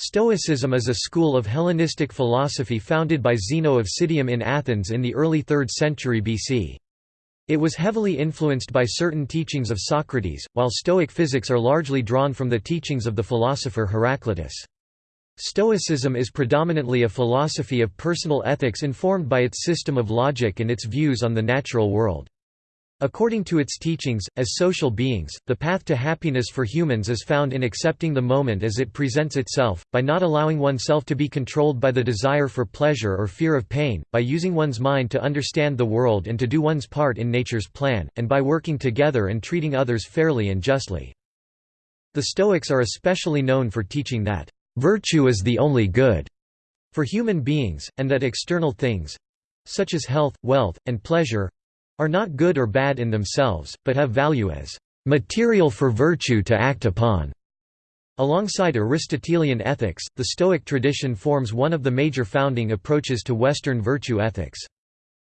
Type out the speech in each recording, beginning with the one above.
Stoicism is a school of Hellenistic philosophy founded by Zeno of Citium in Athens in the early 3rd century BC. It was heavily influenced by certain teachings of Socrates, while Stoic physics are largely drawn from the teachings of the philosopher Heraclitus. Stoicism is predominantly a philosophy of personal ethics informed by its system of logic and its views on the natural world. According to its teachings, as social beings, the path to happiness for humans is found in accepting the moment as it presents itself, by not allowing oneself to be controlled by the desire for pleasure or fear of pain, by using one's mind to understand the world and to do one's part in nature's plan, and by working together and treating others fairly and justly. The Stoics are especially known for teaching that, "...virtue is the only good." for human beings, and that external things—such as health, wealth, and pleasure, are not good or bad in themselves, but have value as material for virtue to act upon. Alongside Aristotelian ethics, the Stoic tradition forms one of the major founding approaches to Western virtue ethics.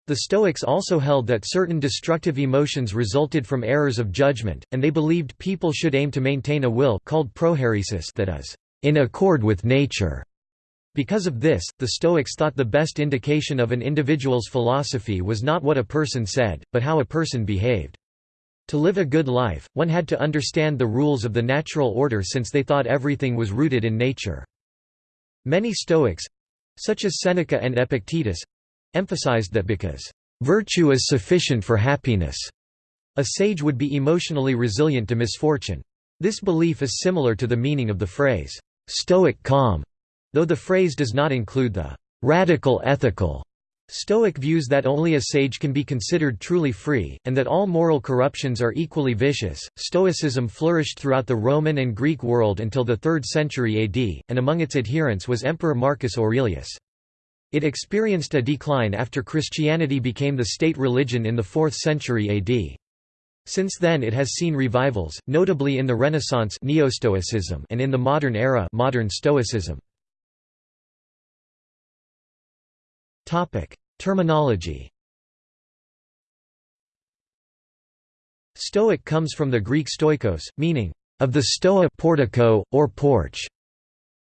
The Stoics also held that certain destructive emotions resulted from errors of judgment, and they believed people should aim to maintain a will called prohairesis that is, in accord with nature. Because of this, the Stoics thought the best indication of an individual's philosophy was not what a person said, but how a person behaved. To live a good life, one had to understand the rules of the natural order since they thought everything was rooted in nature. Many Stoics—such as Seneca and Epictetus—emphasized that because, "...virtue is sufficient for happiness," a sage would be emotionally resilient to misfortune. This belief is similar to the meaning of the phrase, "...stoic calm", Though the phrase does not include the radical ethical Stoic views that only a sage can be considered truly free, and that all moral corruptions are equally vicious. Stoicism flourished throughout the Roman and Greek world until the 3rd century AD, and among its adherents was Emperor Marcus Aurelius. It experienced a decline after Christianity became the state religion in the 4th century AD. Since then it has seen revivals, notably in the Renaissance Neo-Stoicism and in the modern era modern Stoicism. Topic: Terminology. Stoic comes from the Greek stoikos, meaning of the stoa portico or porch.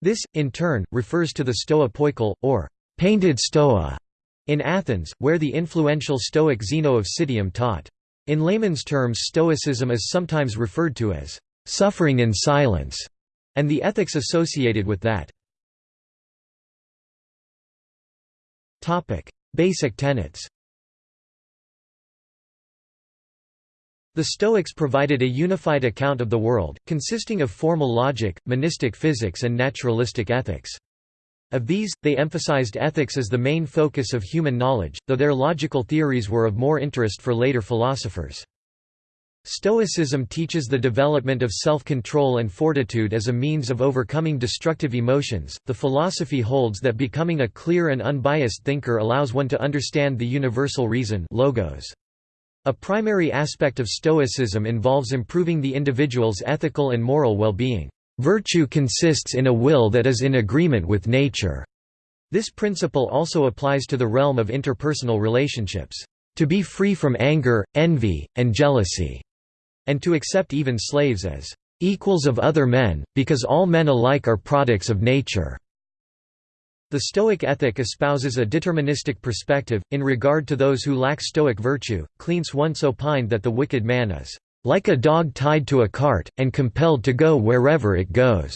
This in turn refers to the stoa poikile or painted stoa in Athens, where the influential Stoic Zeno of Citium taught. In layman's terms Stoicism is sometimes referred to as suffering in silence, and the ethics associated with that. Topic: Basic tenets. The Stoics provided a unified account of the world, consisting of formal logic, monistic physics and naturalistic ethics. Of these, they emphasized ethics as the main focus of human knowledge, though their logical theories were of more interest for later philosophers. Stoicism teaches the development of self-control and fortitude as a means of overcoming destructive emotions. The philosophy holds that becoming a clear and unbiased thinker allows one to understand the universal reason logos. A primary aspect of Stoicism involves improving the individual's ethical and moral well-being. Virtue consists in a will that is in agreement with nature. This principle also applies to the realm of interpersonal relationships. To be free from anger, envy, and jealousy and to accept even slaves as equals of other men, because all men alike are products of nature. The Stoic ethic espouses a deterministic perspective, in regard to those who lack Stoic virtue. Cleanthes once opined that the wicked man is like a dog tied to a cart, and compelled to go wherever it goes.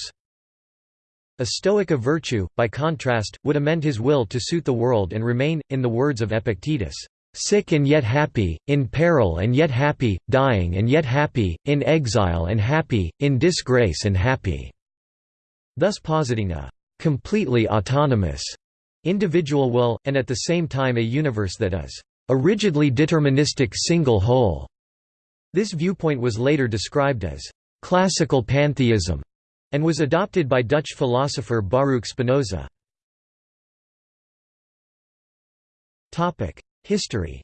A Stoic of virtue, by contrast, would amend his will to suit the world and remain, in the words of Epictetus, sick and yet happy, in peril and yet happy, dying and yet happy, in exile and happy, in disgrace and happy", thus positing a «completely autonomous» individual will, and at the same time a universe that is «a rigidly deterministic single whole». This viewpoint was later described as «classical pantheism» and was adopted by Dutch philosopher Baruch Spinoza. History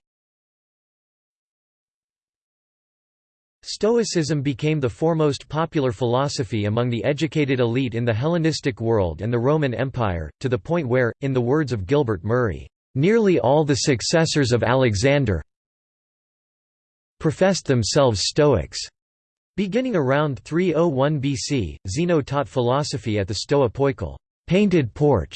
Stoicism became the foremost popular philosophy among the educated elite in the Hellenistic world and the Roman Empire, to the point where, in the words of Gilbert Murray, "...nearly all the successors of Alexander professed themselves Stoics." Beginning around 301 BC, Zeno taught philosophy at the Stoa Poikile painted porch",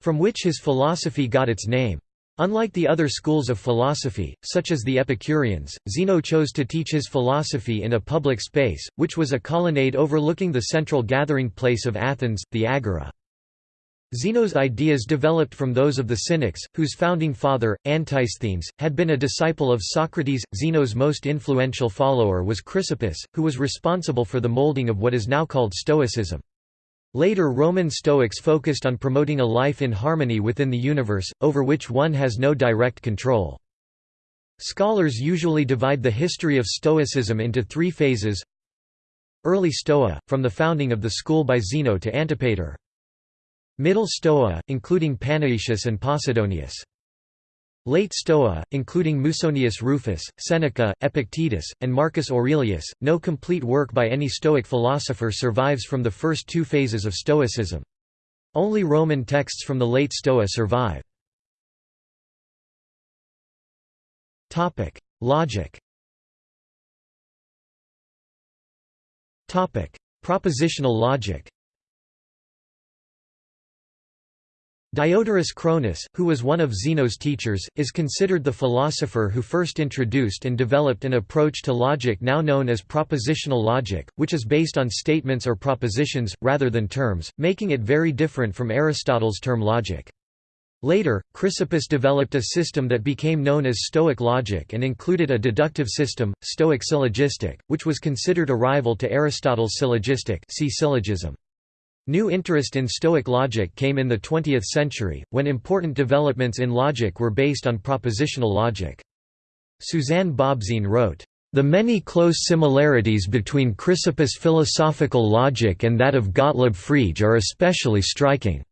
from which his philosophy got its name. Unlike the other schools of philosophy, such as the Epicureans, Zeno chose to teach his philosophy in a public space, which was a colonnade overlooking the central gathering place of Athens, the Agora. Zeno's ideas developed from those of the Cynics, whose founding father, Antisthenes, had been a disciple of Socrates. Zeno's most influential follower was Chrysippus, who was responsible for the molding of what is now called Stoicism. Later Roman Stoics focused on promoting a life in harmony within the universe, over which one has no direct control. Scholars usually divide the history of Stoicism into three phases. Early Stoa, from the founding of the school by Zeno to Antipater. Middle Stoa, including Panaetius and Posidonius Late Stoa, including Musonius Rufus, Seneca, Epictetus, and Marcus Aurelius, no complete work by any Stoic philosopher survives from the first two phases of Stoicism. Only Roman texts from the late Stoa survive. Logic Propositional logic Diodorus Cronus, who was one of Zeno's teachers, is considered the philosopher who first introduced and developed an approach to logic now known as propositional logic, which is based on statements or propositions, rather than terms, making it very different from Aristotle's term logic. Later, Chrysippus developed a system that became known as Stoic logic and included a deductive system, Stoic syllogistic, which was considered a rival to Aristotle's syllogistic see syllogism. New interest in Stoic logic came in the 20th century, when important developments in logic were based on propositional logic. Suzanne Bobzien wrote, "...the many close similarities between Chrysippus' philosophical logic and that of Gottlob Frege are especially striking."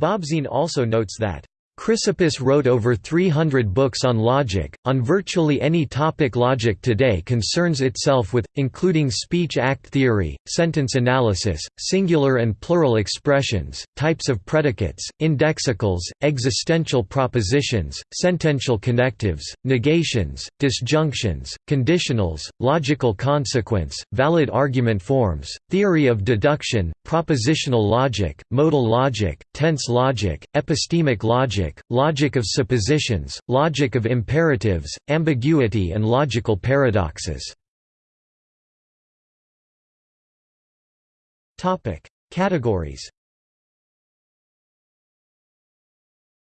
Bobzien also notes that, Chrysippus wrote over 300 books on logic, on virtually any topic logic today concerns itself with, including speech-act theory, sentence analysis, singular and plural expressions, types of predicates, indexicals, existential propositions, sentential connectives, negations, disjunctions, conditionals, logical consequence, valid argument forms, theory of deduction, propositional logic, modal logic, tense logic, epistemic logic, logic, logic of suppositions, logic of imperatives, ambiguity and logical paradoxes. Categories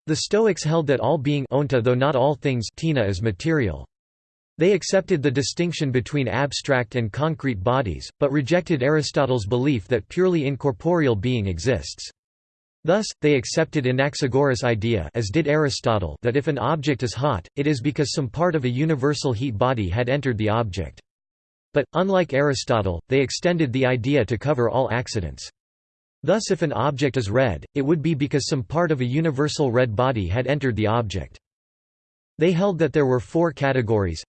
The Stoics held that all being onta though not all things tina is material. They accepted the distinction between abstract and concrete bodies, but rejected Aristotle's belief that purely incorporeal being exists. Thus, they accepted Anaxagoras' idea as did Aristotle that if an object is hot, it is because some part of a universal heat body had entered the object. But, unlike Aristotle, they extended the idea to cover all accidents. Thus if an object is red, it would be because some part of a universal red body had entered the object. They held that there were four categories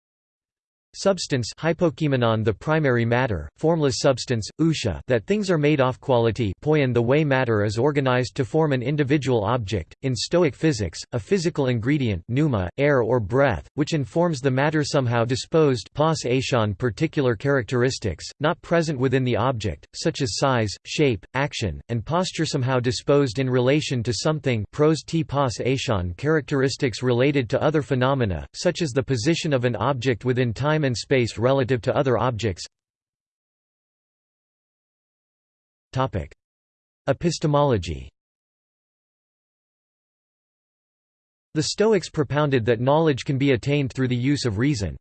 Substance hypokeimenon the primary matter, formless substance, ousia that things are made off quality poion the way matter is organized to form an individual object, in Stoic physics, a physical ingredient pneuma, air or breath, which informs the matter somehow disposed pos particular characteristics, not present within the object, such as size, shape, action, and posture somehow disposed in relation to something pros t pos characteristics related to other phenomena, such as the position of an object within time and space relative to other objects Epistemology The Stoics propounded that knowledge can be attained through the use of reason.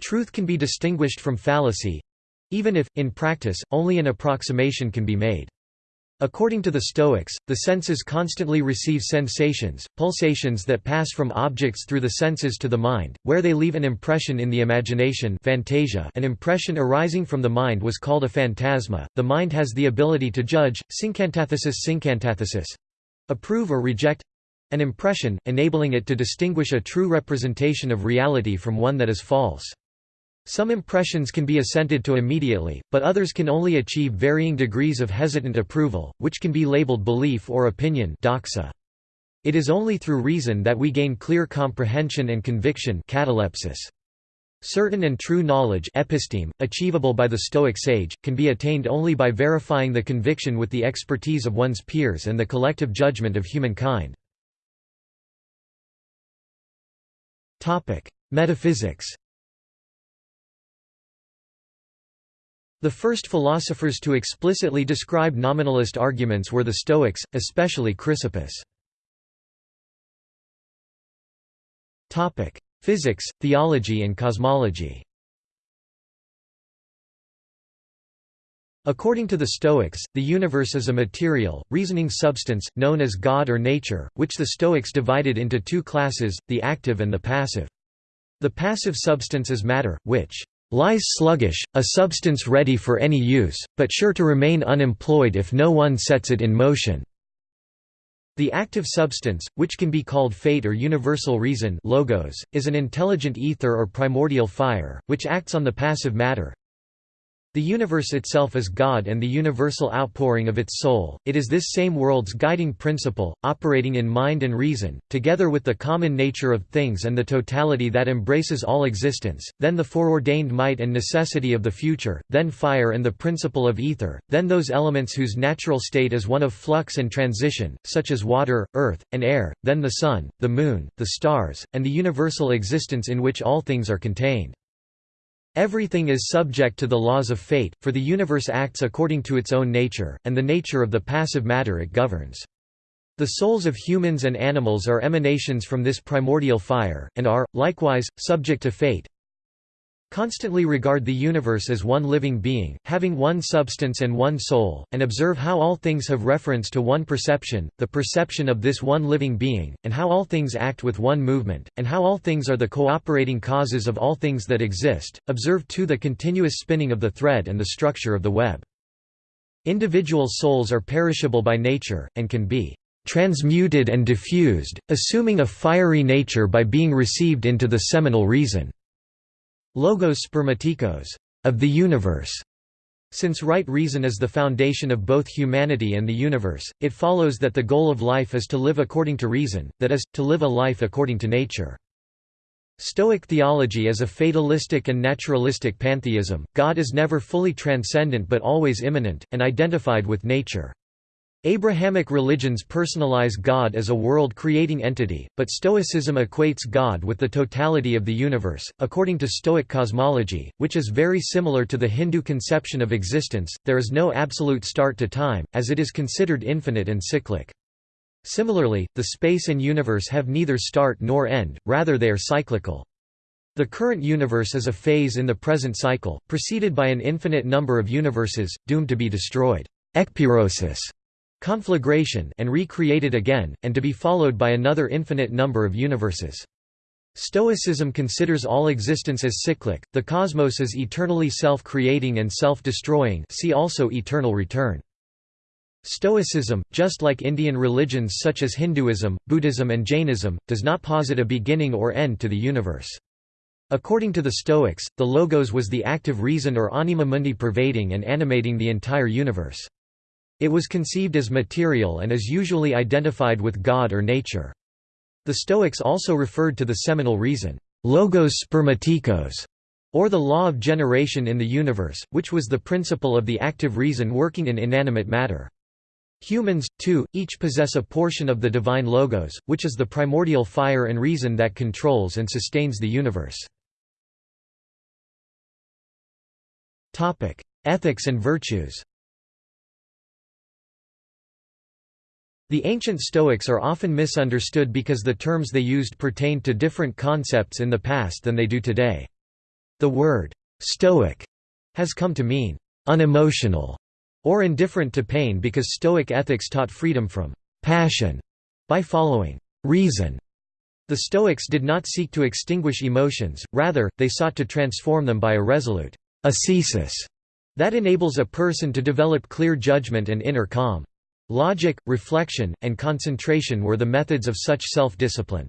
Truth can be distinguished from fallacy—even if, in practice, only an approximation can be made. According to the Stoics, the senses constantly receive sensations, pulsations that pass from objects through the senses to the mind, where they leave an impression in the imagination phantasia an impression arising from the mind was called a phantasma. The mind has the ability to judge, syncantathesis syncantathesis approve or reject an impression, enabling it to distinguish a true representation of reality from one that is false. Some impressions can be assented to immediately, but others can only achieve varying degrees of hesitant approval, which can be labeled belief or opinion doxa. It is only through reason that we gain clear comprehension and conviction catalepsis. Certain and true knowledge episteme, achievable by the Stoic sage, can be attained only by verifying the conviction with the expertise of one's peers and the collective judgment of humankind. Metaphysics The first philosophers to explicitly describe nominalist arguments were the Stoics, especially Chrysippus. Physics, theology and cosmology According to the Stoics, the universe is a material, reasoning substance, known as God or nature, which the Stoics divided into two classes, the active and the passive. The passive substance is matter, which lies sluggish, a substance ready for any use, but sure to remain unemployed if no one sets it in motion. The active substance, which can be called fate or universal reason logos, is an intelligent ether or primordial fire, which acts on the passive matter, the universe itself is God and the universal outpouring of its soul, it is this same world's guiding principle, operating in mind and reason, together with the common nature of things and the totality that embraces all existence, then the foreordained might and necessity of the future, then fire and the principle of ether, then those elements whose natural state is one of flux and transition, such as water, earth, and air, then the sun, the moon, the stars, and the universal existence in which all things are contained. Everything is subject to the laws of fate, for the universe acts according to its own nature, and the nature of the passive matter it governs. The souls of humans and animals are emanations from this primordial fire, and are, likewise, subject to fate, Constantly regard the universe as one living being, having one substance and one soul, and observe how all things have reference to one perception, the perception of this one living being, and how all things act with one movement, and how all things are the cooperating causes of all things that exist. Observe too the continuous spinning of the thread and the structure of the web. Individual souls are perishable by nature, and can be transmuted and diffused, assuming a fiery nature by being received into the seminal reason. Logos spermatikos of the universe. Since right reason is the foundation of both humanity and the universe, it follows that the goal of life is to live according to reason, that is, to live a life according to nature. Stoic theology is a fatalistic and naturalistic pantheism, God is never fully transcendent but always immanent, and identified with nature. Abrahamic religions personalize God as a world-creating entity, but Stoicism equates God with the totality of the universe. According to Stoic cosmology, which is very similar to the Hindu conception of existence, there is no absolute start to time, as it is considered infinite and cyclic. Similarly, the space and universe have neither start nor end, rather they are cyclical. The current universe is a phase in the present cycle, preceded by an infinite number of universes, doomed to be destroyed. Ekpyrosis conflagration and recreated again, and to be followed by another infinite number of universes. Stoicism considers all existence as cyclic, the cosmos is eternally self-creating and self-destroying see also eternal return. Stoicism, just like Indian religions such as Hinduism, Buddhism and Jainism, does not posit a beginning or end to the universe. According to the Stoics, the Logos was the active reason or anima mundi pervading and animating the entire universe. It was conceived as material and is usually identified with God or nature. The Stoics also referred to the seminal reason, logos spermatikos, or the law of generation in the universe, which was the principle of the active reason working in inanimate matter. Humans, too, each possess a portion of the divine logos, which is the primordial fire and reason that controls and sustains the universe. Ethics and virtues The ancient Stoics are often misunderstood because the terms they used pertained to different concepts in the past than they do today. The word «stoic» has come to mean «unemotional» or indifferent to pain because Stoic ethics taught freedom from «passion» by following «reason». The Stoics did not seek to extinguish emotions, rather, they sought to transform them by a resolute ascesis that enables a person to develop clear judgment and inner calm. Logic, reflection, and concentration were the methods of such self-discipline.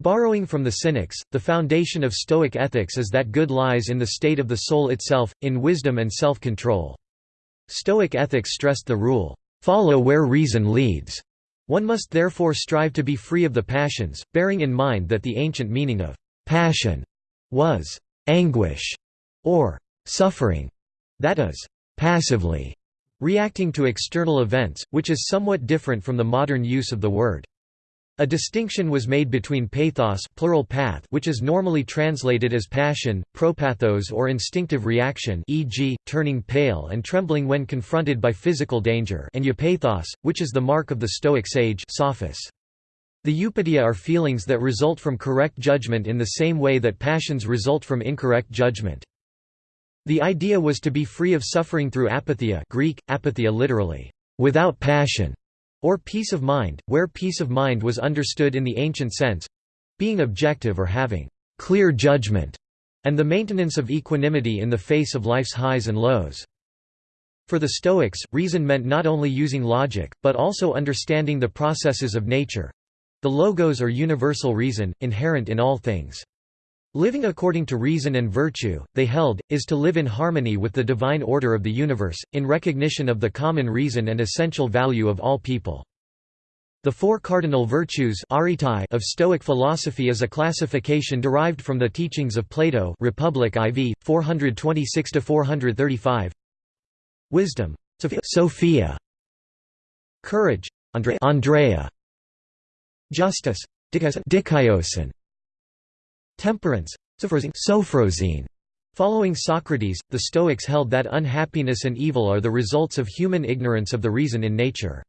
Borrowing from the Cynics, the foundation of Stoic ethics is that good lies in the state of the soul itself, in wisdom and self-control. Stoic ethics stressed the rule, "'Follow where reason leads'". One must therefore strive to be free of the passions, bearing in mind that the ancient meaning of "'passion' was anguish or suffering, that is, passively reacting to external events, which is somewhat different from the modern use of the word. A distinction was made between pathos plural path which is normally translated as passion, propathos or instinctive reaction e.g., turning pale and trembling when confronted by physical danger and eupathos, which is the mark of the Stoic sage sophos. The eupatheia are feelings that result from correct judgment in the same way that passions result from incorrect judgment. The idea was to be free of suffering through apatheia Greek, apatheia literally, without passion, or peace of mind, where peace of mind was understood in the ancient sense—being objective or having clear judgment, and the maintenance of equanimity in the face of life's highs and lows. For the Stoics, reason meant not only using logic, but also understanding the processes of nature—the logos or universal reason, inherent in all things. Living according to reason and virtue, they held, is to live in harmony with the divine order of the universe, in recognition of the common reason and essential value of all people. The four cardinal virtues of Stoic philosophy is a classification derived from the teachings of Plato Republic IV, 426–435 Wisdom. Sophia Courage. Andreia Justice. Dikaiosune Temperance Sophrosyne. Following Socrates, the Stoics held that unhappiness and evil are the results of human ignorance of the reason in nature.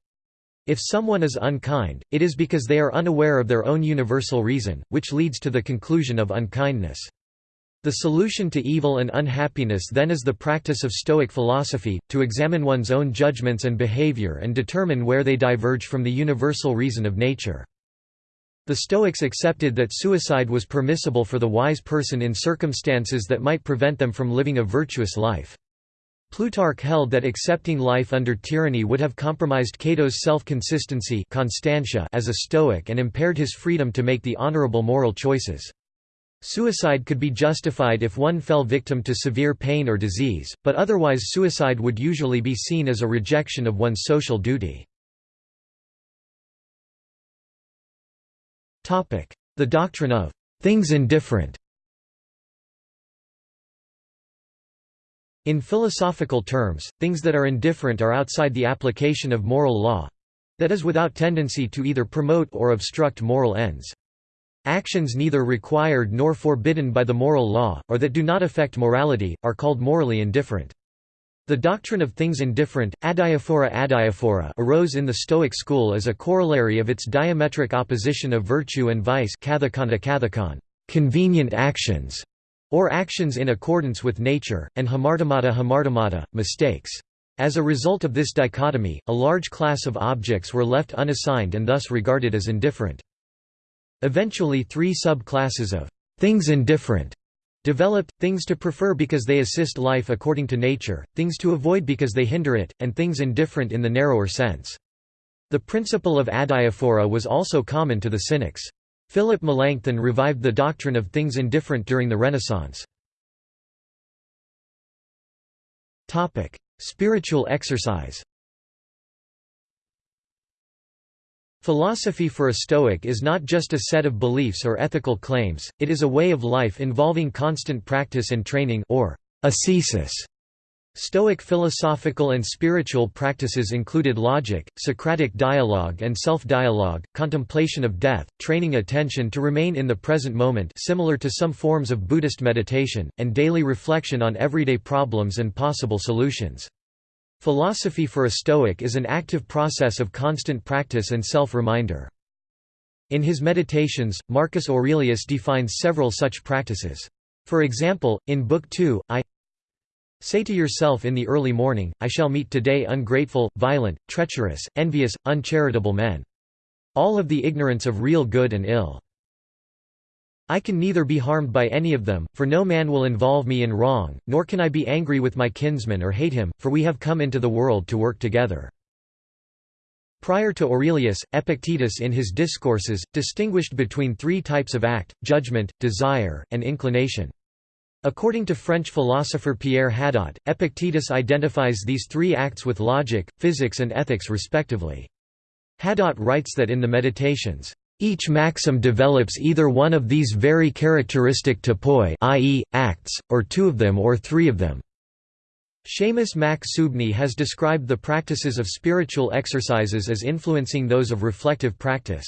If someone is unkind, it is because they are unaware of their own universal reason, which leads to the conclusion of unkindness. The solution to evil and unhappiness then is the practice of Stoic philosophy, to examine one's own judgments and behavior and determine where they diverge from the universal reason of nature. The Stoics accepted that suicide was permissible for the wise person in circumstances that might prevent them from living a virtuous life. Plutarch held that accepting life under tyranny would have compromised Cato's self-consistency as a Stoic and impaired his freedom to make the honorable moral choices. Suicide could be justified if one fell victim to severe pain or disease, but otherwise suicide would usually be seen as a rejection of one's social duty. The doctrine of things indifferent In philosophical terms, things that are indifferent are outside the application of moral law—that is without tendency to either promote or obstruct moral ends. Actions neither required nor forbidden by the moral law, or that do not affect morality, are called morally indifferent. The doctrine of things indifferent, adiaphora adiaphora arose in the Stoic school as a corollary of its diametric opposition of virtue and vice convenient actions, or actions in accordance with nature, and hamartemata hamartemata, mistakes. As a result of this dichotomy, a large class of objects were left unassigned and thus regarded as indifferent. Eventually three sub-classes of things indifferent Developed, things to prefer because they assist life according to nature, things to avoid because they hinder it, and things indifferent in the narrower sense. The principle of adiaphora was also common to the Cynics. Philip Melanchthon revived the doctrine of things indifferent during the Renaissance. Spiritual exercise Philosophy for a Stoic is not just a set of beliefs or ethical claims, it is a way of life involving constant practice and training or ascesis. Stoic philosophical and spiritual practices included logic, Socratic dialogue and self-dialogue, contemplation of death, training attention to remain in the present moment similar to some forms of Buddhist meditation, and daily reflection on everyday problems and possible solutions. Philosophy for a Stoic is an active process of constant practice and self-reminder. In his Meditations, Marcus Aurelius defines several such practices. For example, in Book 2, I Say to yourself in the early morning, I shall meet today ungrateful, violent, treacherous, envious, uncharitable men. All of the ignorance of real good and ill. I can neither be harmed by any of them, for no man will involve me in wrong, nor can I be angry with my kinsman or hate him, for we have come into the world to work together. Prior to Aurelius, Epictetus in his discourses, distinguished between three types of act, judgment, desire, and inclination. According to French philosopher Pierre Hadot, Epictetus identifies these three acts with logic, physics and ethics respectively. Hadot writes that in the Meditations, Each maxim develops either one of these very characteristic topoi i.e., acts, or two of them or three of them. Seamus Mac Suibhne has described the practices of spiritual exercises as influencing those of reflective practice.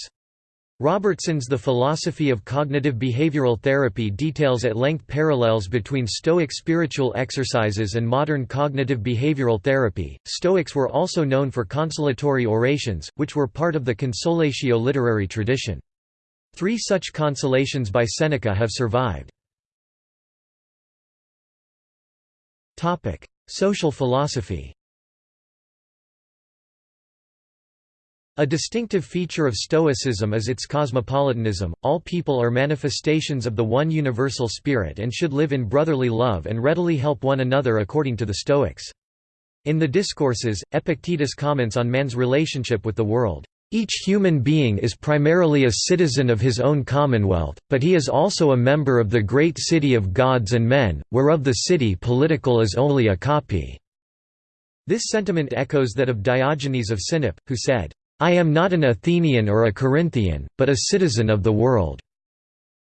Robertson's The Philosophy of Cognitive Behavioral Therapy details at length parallels between Stoic spiritual exercises and modern cognitive behavioral therapy. Stoics were also known for consolatory orations, which were part of the consolatio literary tradition. Three such consolations by Seneca have survived. Topic: Social philosophy A distinctive feature of Stoicism is its cosmopolitanism, all people are manifestations of the one universal spirit and should live in brotherly love and readily help one another according to the Stoics. In the Discourses, Epictetus comments on man's relationship with the world. Each human being is primarily a citizen of his own commonwealth, but he is also a member of the great city of gods and men, whereof the city political is only a copy." This sentiment echoes that of Diogenes of Sinope, who said, I am not an Athenian or a Corinthian, but a citizen of the world."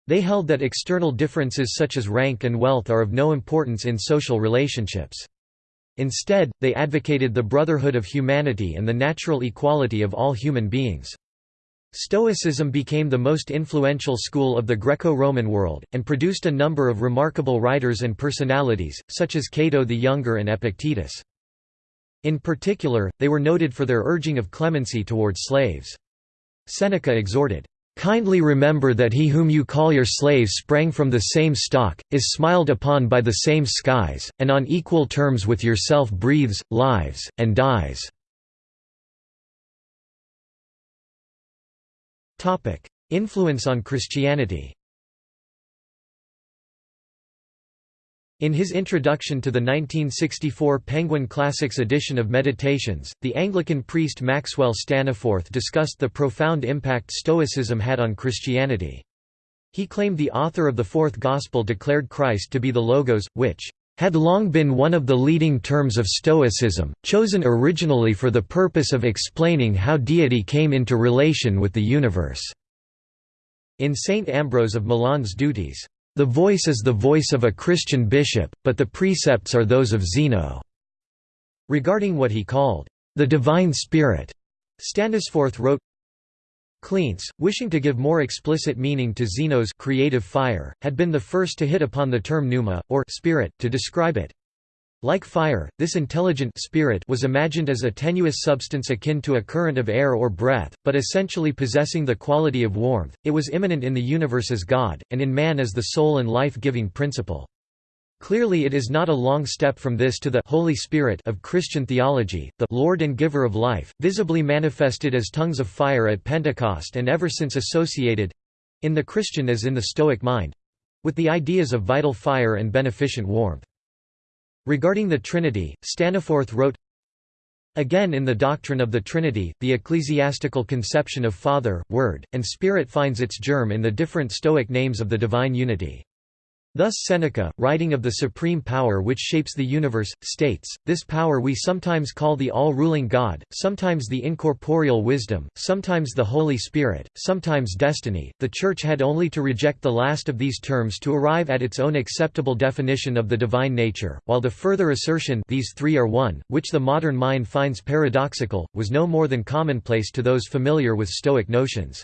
They held that external differences such as rank and wealth are of no importance in social relationships. Instead, they advocated the brotherhood of humanity and the natural equality of all human beings. Stoicism became the most influential school of the Greco-Roman world, and produced a number of remarkable writers and personalities, such as Cato the Younger and Epictetus. In particular, they were noted for their urging of clemency towards slaves. Seneca exhorted, "...kindly remember that he whom you call your slave sprang from the same stock, is smiled upon by the same skies, and on equal terms with yourself breathes, lives, and dies." Influence on Christianity In his introduction to the 1964 Penguin Classics edition of Meditations, the Anglican priest Maxwell Staniforth discussed the profound impact Stoicism had on Christianity. He claimed the author of the Fourth Gospel declared Christ to be the Logos, which had long been one of the leading terms of Stoicism, chosen originally for the purpose of explaining how deity came into relation with the universe." In St. Ambrose of Milan's duties, the voice is the voice of a Christian bishop, but the precepts are those of Zeno." Regarding what he called, "...the divine spirit," Staniforth wrote, Cleanthes, wishing to give more explicit meaning to Zeno's creative fire, had been the first to hit upon the term pneuma, or spirit, to describe it. Like fire, this intelligent spirit was imagined as a tenuous substance akin to a current of air or breath, but essentially possessing the quality of warmth. It was immanent in the universe as God, and in man as the soul and life-giving principle. Clearly it is not a long step from this to the Holy Spirit of Christian theology, the Lord and giver of life, visibly manifested as tongues of fire at Pentecost and ever since associated—in the Christian as in the Stoic mind—with the ideas of vital fire and beneficent warmth. Regarding the Trinity, Staniforth wrote, Again in the doctrine of the Trinity, the ecclesiastical conception of Father, Word, and Spirit finds its germ in the different Stoic names of the divine unity. Thus Seneca, writing of the supreme power which shapes the universe, states, This power we sometimes call the all-ruling God, sometimes the incorporeal wisdom, sometimes the Holy Spirit, sometimes destiny. The Church had only to reject the last of these terms to arrive at its own acceptable definition of the divine nature, while the further assertion these three are one, which the modern mind finds paradoxical, was no more than commonplace to those familiar with Stoic notions.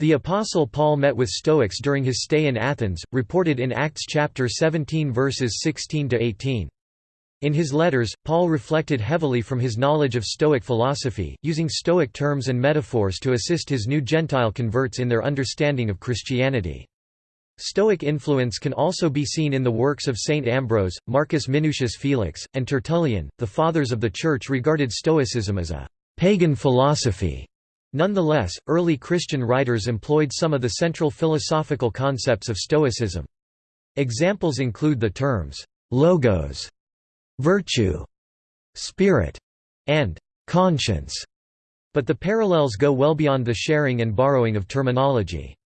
The Apostle Paul met with Stoics during his stay in Athens, reported in Acts chapter 17 verses 16–18. In his letters, Paul reflected heavily from his knowledge of Stoic philosophy, using Stoic terms and metaphors to assist his new Gentile converts in their understanding of Christianity. Stoic influence can also be seen in the works of Saint Ambrose, Marcus Minucius Felix, and Tertullian. The Fathers of the Church regarded Stoicism as a pagan philosophy Nonetheless, early Christian writers employed some of the central philosophical concepts of Stoicism. Examples include the terms, logos, virtue, spirit, and conscience, but the parallels go well beyond the sharing and borrowing of terminology.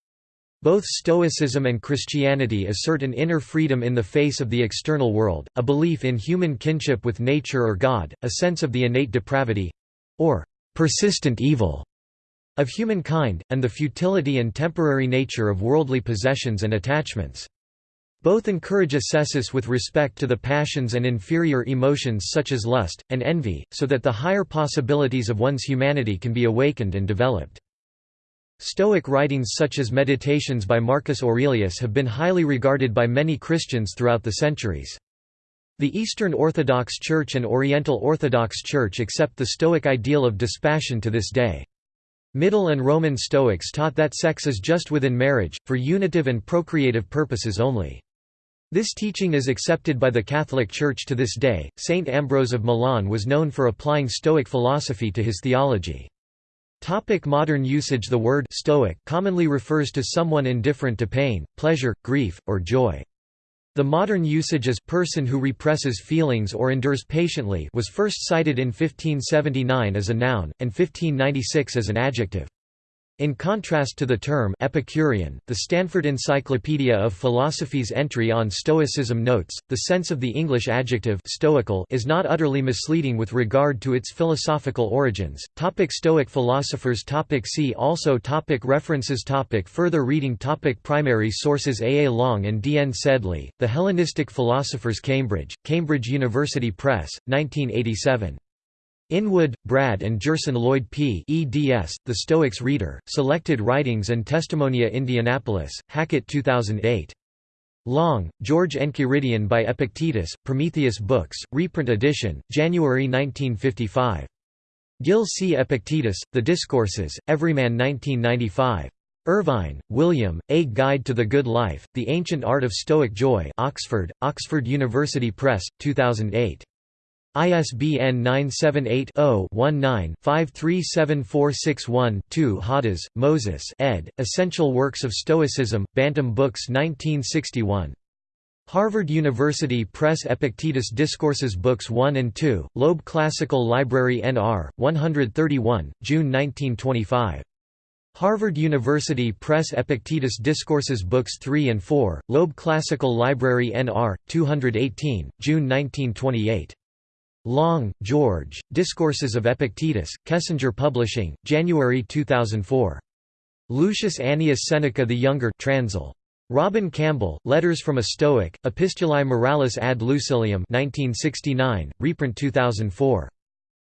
Both Stoicism and Christianity assert an inner freedom in the face of the external world, a belief in human kinship with nature or God, a sense of the innate depravity—or persistent evil of humankind, and the futility and temporary nature of worldly possessions and attachments. Both encourage ascesis with respect to the passions and inferior emotions such as lust, and envy, so that the higher possibilities of one's humanity can be awakened and developed. Stoic writings such as Meditations by Marcus Aurelius have been highly regarded by many Christians throughout the centuries. The Eastern Orthodox Church and Oriental Orthodox Church accept the Stoic ideal of dispassion to this day. Middle and Roman Stoics taught that sex is just within marriage, for unitive and procreative purposes only. This teaching is accepted by the Catholic Church to this day. Saint Ambrose of Milan was known for applying Stoic philosophy to his theology. Topic modern usage The word «stoic» commonly refers to someone indifferent to pain, pleasure, grief, or joy. The modern usage as «person who represses feelings or endures patiently» was first cited in 1579 as a noun, and 1596 as an adjective. In contrast to the term Epicurean, the Stanford Encyclopedia of Philosophy's entry on Stoicism notes, the sense of the English adjective stoical is not utterly misleading with regard to its philosophical origins. Topic Stoic philosophers topic See also topic References topic Further reading topic Primary sources A. A. Long and D. N. Sedley, The Hellenistic Philosophers Cambridge, Cambridge University Press, 1987. Inwood, Brad and Gerson Lloyd P. eds, The Stoics Reader, Selected Writings and Testimonia Indianapolis, Hackett 2008. Long, George Enchiridion by Epictetus, Prometheus Books, reprint edition, January 1955. Gill C. Epictetus, The Discourses, Everyman 1995. Irvine, William, A Guide to the Good Life, The Ancient Art of Stoic Joy Oxford, Oxford University Press, 2008. ISBN 978-0-19-537461-2 Hadas, Moses ed., Essential Works of Stoicism, Bantam Books 1961. Harvard University Press Epictetus Discourses Books 1 and 2, Loeb Classical Library NR, 131, June 1925. Harvard University Press Epictetus Discourses Books 3 and 4, Loeb Classical Library NR, 218, June 1928. Long, George, Discourses of Epictetus, Kessinger Publishing, January 2004. Lucius Annius Seneca the Younger Transl. Robin Campbell, Letters from a Stoic, Epistulae Morales ad Lucilium 1969, reprint 2004.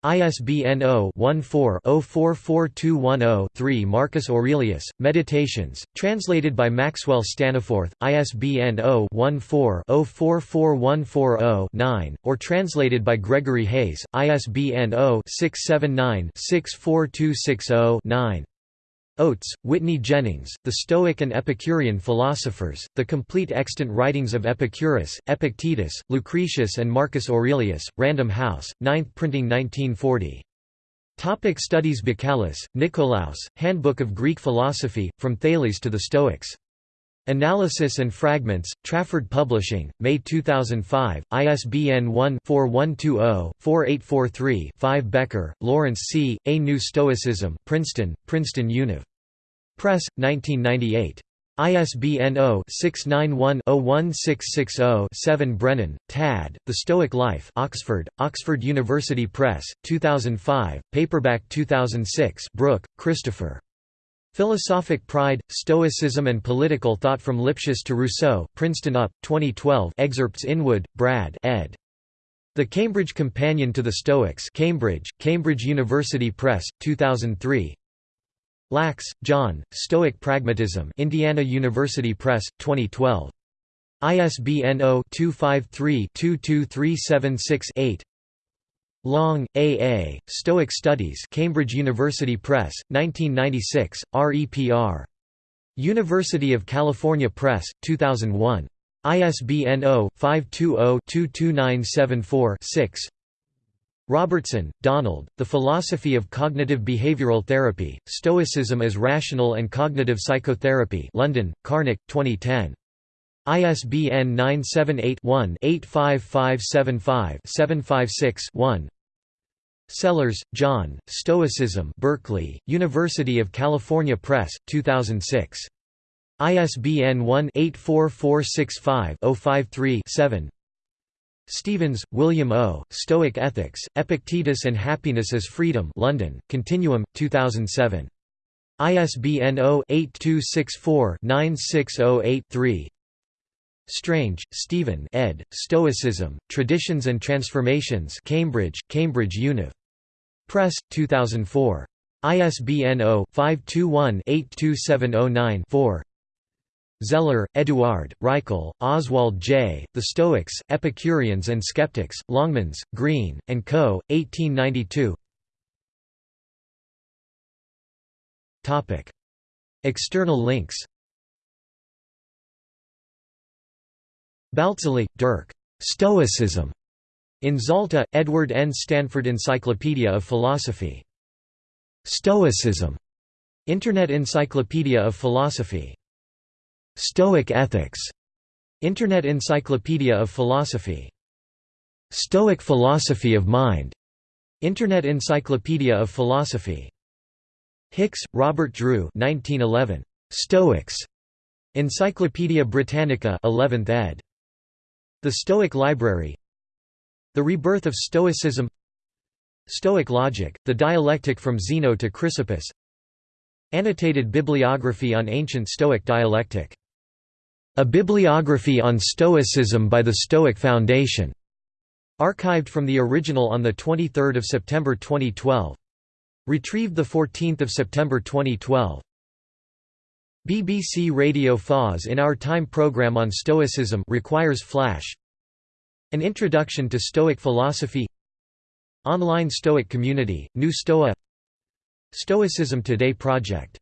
ISBN 0-14-044210-3 Marcus Aurelius, Meditations, translated by Maxwell Staniforth, ISBN 0-14-044140-9, or translated by Gregory Hayes, ISBN 0-679-64260-9. Oates, Whitney Jennings, The Stoic and Epicurean Philosophers, The Complete Extant Writings of Epicurus, Epictetus, Lucretius and Marcus Aurelius, Random House, 9th printing 1940. Topic Studies Bakalis, Nikolaos, Handbook of Greek Philosophy, From Thales to the Stoics. Analysis and Fragments, Trafford Publishing, May 2005, ISBN 1-4120-4843-5 Becker, Lawrence C., A New Stoicism Princeton, Princeton Univ. Press, 1998. ISBN 0-691-01660-7 Brennan, Tad, The Stoic Life Oxford, Oxford University Press, 2005, paperback 2006 Brooke, Christopher. Philosophic Pride, Stoicism and Political Thought from Lipsius to Rousseau, Princeton UP, 2012 excerpts Inwood, Brad ed. The Cambridge Companion to the Stoics Cambridge, Cambridge University Press, 2003 Lachs, John, Stoic Pragmatism Indiana University Press, 2012. ISBN 0-253-22376-8 Long, A. A., Stoic Studies Cambridge University Press, 1996, REPR. University of California Press, 2001. ISBN 0-520-22974-6 Robertson, Donald, The Philosophy of Cognitive Behavioral Therapy, Stoicism as Rational and Cognitive Psychotherapy London, Carnot, 2010. ISBN 978 one 85575 756 one Sellars, John, Stoicism Berkeley, University of California Press, 2006. ISBN 1-84465-053-7 Stevens, William O., Stoic Ethics, Epictetus and Happiness as Freedom London, Continuum, 2007. ISBN 0-8264-9608-3 Strange, Stephen ed., Stoicism, Traditions and Transformations Cambridge, Cambridge Univ. Press, 2004. ISBN 0-521-82709-4 Zeller, Eduard, Reichel, Oswald J., The Stoics, Epicureans and Skeptics, Longmans, Green, and Co., 1892 External links Baltzly, Dirk. Stoicism. In Zalta, Edward N. Stanford Encyclopedia of Philosophy. Stoicism. Internet Encyclopedia of Philosophy. Stoic Ethics. Internet Encyclopedia of Philosophy. Stoic Philosophy of Mind. Internet Encyclopedia of Philosophy. Hicks, Robert Drew 1911. Stoics. Encyclopædia Britannica 11th ed. The Stoic Library The Rebirth of Stoicism Stoic Logic, the dialectic from Zeno to Chrysippus Annotated bibliography on ancient Stoic dialectic. A bibliography on Stoicism by the Stoic Foundation. Archived from the original on 23 September 2012. Retrieved 14 September 2012. BBC Radio 4's in Our Time program on Stoicism requires flash. An Introduction to Stoic Philosophy. Online Stoic Community, New Stoa. Stoicism Today project